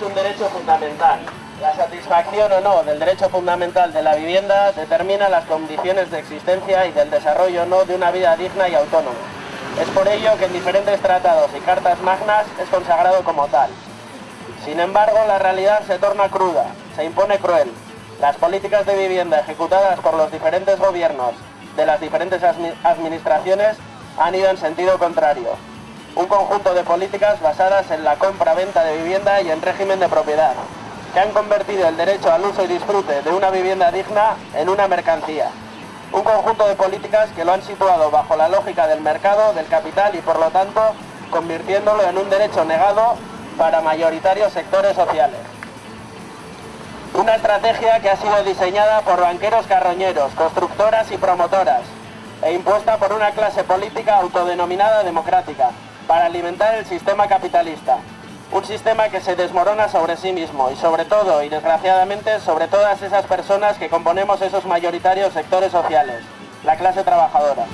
vulneración o no del derecho fundamental de la vivienda determina las condiciones de existencia y del desarrollo o no de una vida digna y autónoma. Es por ello que en diferentes tratados y cartas magnas es consagrado como tal. Sin embargo, la realidad se torna cruda, se impone cruel. Las políticas de vivienda ejecutadas por los diferentes gobiernos de las diferentes administraciones han ido en sentido contrario. Un conjunto de políticas basadas en la compra-venta de vivienda y en régimen de propiedad, que han convertido el derecho al uso y disfrute de una vivienda digna en una mercancía. Un conjunto de políticas que lo han situado bajo la lógica del mercado, del capital y por lo tanto convirtiéndolo en un derecho negado para mayoritarios sectores sociales. Una estrategia que ha sido diseñada por banqueros carroñeros, constructoras y promotoras, e impuesta por una clase política autodenominada democrática, para alimentar el sistema capitalista. Un sistema que se desmorona sobre sí mismo y sobre todo, y desgraciadamente, sobre todas esas personas que componemos esos mayoritarios sectores sociales, la clase trabajadora.